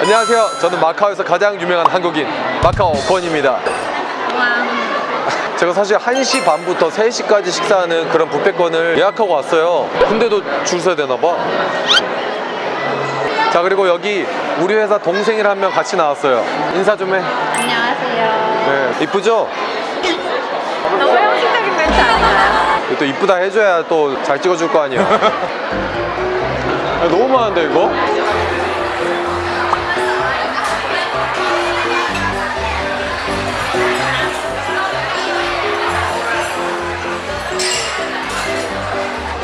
안녕하세요. 저는 마카오에서 가장 유명한 한국인 마카오 권입니다. 와. 제가 사실 1시 반부터 3시까지 식사하는 그런 뷔페권을 예약하고 왔어요. 근데도 줄 서야 되나 봐. 자 그리고 여기 우리 회사 동생이랑 한 명 같이 나왔어요. 인사 좀 해. 안녕하세요. 네, 이쁘죠? 너무 형식적인 멘트 아닌가요? 또 이쁘다 해줘야 또 잘 찍어줄 거 아니야. 아, 너무 많은데 이거?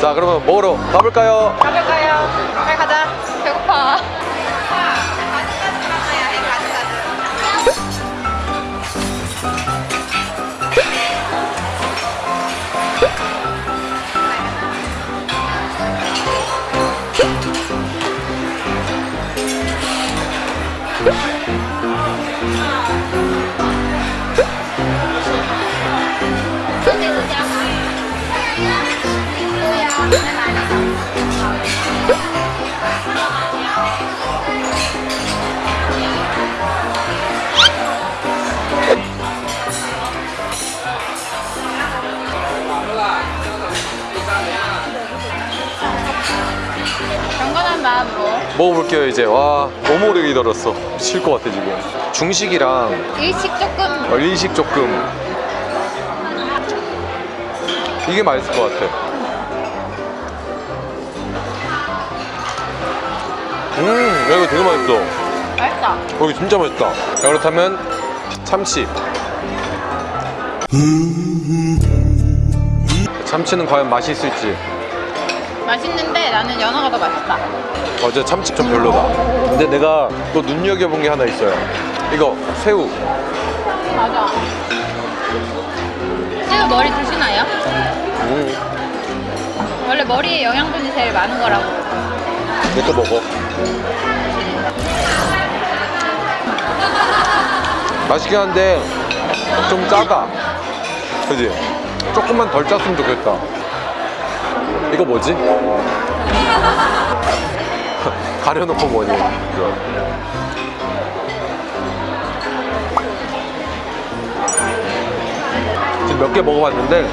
자 그러면 먹으러 가볼까요? 가볼까요? 경건한 마음으로. 먹어볼게요 이제. 와 너무 오래 기다렸어. 미칠 것 같아 지금. 중식이랑 일식 조금. 어, 일식 조금. 이게 맛있을 것 같아 음 야, 이거 되게 맛있어 맛있다. 어, 이거 진짜 맛있다 자 그렇다면 참치 참치는 과연 맛이 있을지 맛있는데 나는 연어가 더 맛있다. 어제 참치 좀 별로다 근데 내가 또 눈여겨본 게 하나 있어요 이거 새우 맞아. 새우 머리 드시나요? 음, 원래 머리에 영양분이 제일 많은 거라고. 이것도 먹어 맛있긴 한데 좀 짜다 그지? 조금만 덜 짰으면 좋겠다. 이거 뭐지? 가려놓고 뭐니? 지금 몇 개 먹어봤는데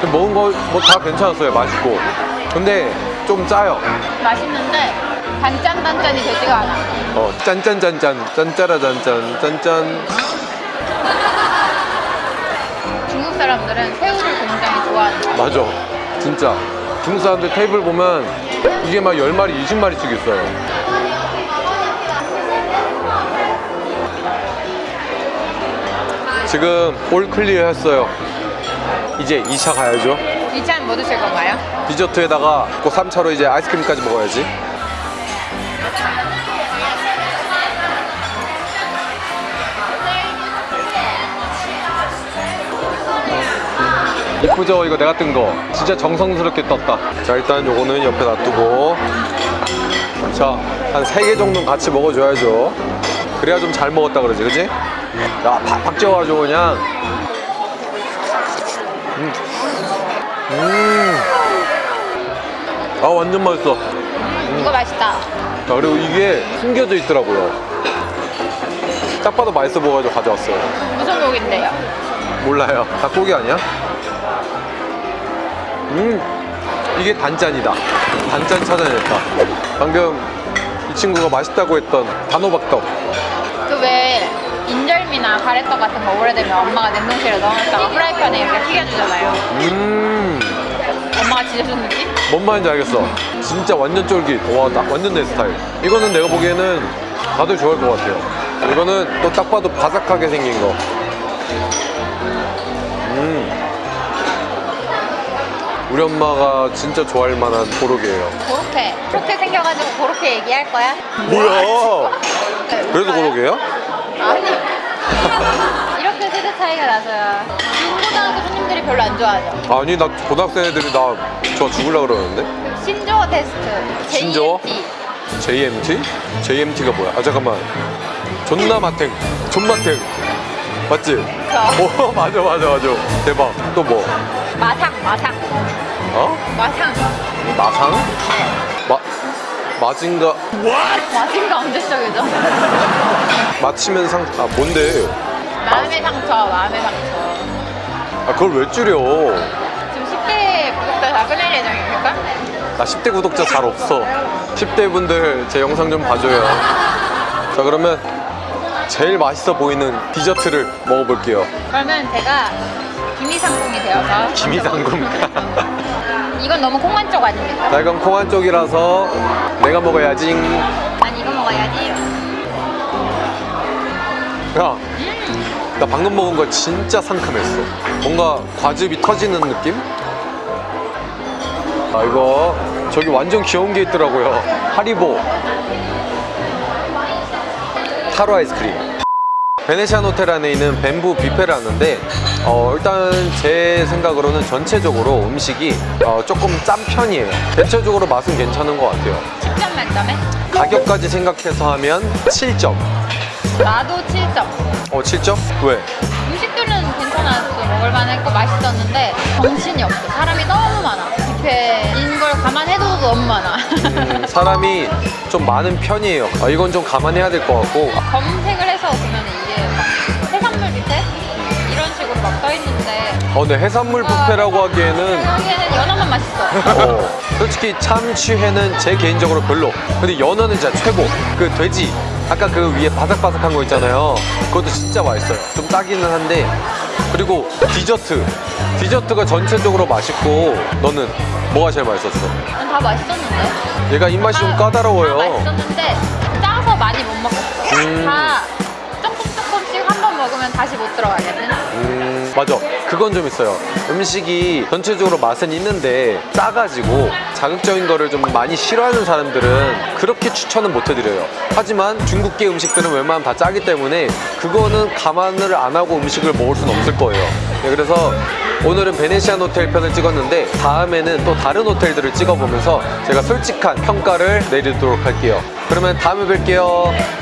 지금 먹은 거 뭐 다 괜찮았어요. 맛있고. 근데 좀 짜요. 맛있는데 단짠 단짠이 되지가 않아. 어, 짠짠짠짠, 짠짜라짠짠, 짠짠. 중국 사람들은 새우를 굉장히 좋아하는 거야. 맞아. 진짜. 중국 사람들 테이블 보면 이게 막 10마리, 20마리씩 있어요. 지금 all clear 했어요. 이제 2차 가야죠. 2차는 뭐 드실 건가요? 디저트에다가 그 3차로 이제 아이스크림까지 먹어야지. 이쁘죠? 이거 내가 뜬 거. 진짜 정성스럽게 떴다. 자, 일단 요거는 옆에 놔두고. 자, 한 3개 정도는 같이 먹어줘야죠. 그래야 좀 잘 먹었다 그러지, 그지? 야, 팍팍 쪄가지고 그냥. 음. 음. 아, 완전 맛있어. 이거 맛있다. 자, 그리고 이게 숨겨져 있더라고요. 딱 봐도 맛있어 보여가지고 가져왔어요. 무슨 곡인데요? 몰라요. 닭고기 아니야? 음, 이게 단짠이다. 단짠 찾아냈다. 방금 이 친구가 맛있다고 했던 단호박떡. 그왜 인절미나 가래떡 같은 거 오래되면 엄마가 냉동실에 넣어놨다가 프라이팬에 이렇게 튀겨주잖아요. 음, 엄마가 지져준 느낌? 뭔 말인지 알겠어. 진짜 완전 쫄깃. 와, 딱 완전 내 스타일. 이거는 내가 보기에는 다들 좋아할 것 같아요. 이거는 또 딱 봐도 바삭하게 생긴 거. 음. 우리 엄마가 진짜 좋아할 만한 고로케예요. 그렇게 그렇게 생겨가지고 그렇게 얘기할 거야? 뭐야? 그래도 고로케예요? 아니 이렇게 세대 차이가 나서야 중고등학교 손님들이 별로 안 좋아하죠 아니 나 고등학생 애들이 나저 죽을라 그러는데? 신조어 테스트 신조어? JMT. JMT? JMT가 뭐야? 아 잠깐만 존나 마탱 존마탱 맞지? 저오 맞아 맞아 맞아 대박 또 뭐? 마상 마상 어? 마상 마상? 마 마징가 마징가 언제 시작이죠? 맞히면 상... 아 뭔데? 마음의 상처, 마음의 상처. 아 그걸 왜 줄여? 지금 10대 구독자 다 끊을 예정입니까? 나 10대 구독자 잘 없어 10대 분들 제 영상 좀 봐줘요 자 그러면 제일 맛있어 보이는 디저트를 먹어볼게요 그러면 제가 김이상궁이 되어서 김이상궁 이건 너무 콩만 쪽 아닙니까? 나 이건 콩한 쪽이라서 내가 먹어야지 난 이거 먹어야지. 야, 나 방금 먹은 거 진짜 상큼했어. 뭔가 과즙이 터지는 느낌? 아, 이거 저기 완전 귀여운 게 있더라고요. 하리보. 타로 아이스크림. 베네시안 호텔 안에 있는 뱀부 뷔페라는데 어, 일단 제 생각으로는 전체적으로 음식이 어, 조금 짠 편이에요. 대체적으로 맛은 괜찮은 것 같아요. 10점 만점에 가격까지 생각해서 하면 7점. 나도 7점. 어, 7점? 왜? 음식들은 괜찮았어. 먹을만 했고 맛있었는데 정신이 없어. 사람이 너무 많아. 뷔페인 걸 감안해도 너무 많아. 음, 사람이 좀 많은 편이에요. 아, 이건 좀 감안해야 될 것 같고. 검색을 어, 근데 해산물 뷔페라고 하기에는 여기에는 연어만 맛있어. 어, 솔직히 참치회는 제 개인적으로 별로. 근데 연어는 진짜 최고. 그 돼지, 아까 그 위에 바삭바삭한 거 있잖아요. 그것도 진짜 맛있어요. 좀 짜기는 한데. 그리고 디저트. 디저트가 전체적으로 맛있고, 너는 뭐가 제일 맛있었어? 난 다 맛있었는데. 얘가 입맛이 좀다 까다로워요. 맛있었는데 짜서 많이 못 먹었어. 음. 다 조금 조금씩 한 번 먹으면 다시 못 들어가겠는. 음, 맞아. 그건 좀 있어요. 음식이 전체적으로 맛은 있는데 짜가지고 자극적인 거를 좀 많이 싫어하는 사람들은 그렇게 추천은 못 해드려요. 하지만 중국계 음식들은 웬만하면 다 짜기 때문에 그거는 감안을 안 하고 음식을 먹을 수는 없을 거예요. 네, 그래서 오늘은 베네시안 호텔 편을 찍었는데 다음에는 또 다른 호텔들을 찍어보면서 제가 솔직한 평가를 내리도록 할게요. 그러면 다음에 뵐게요.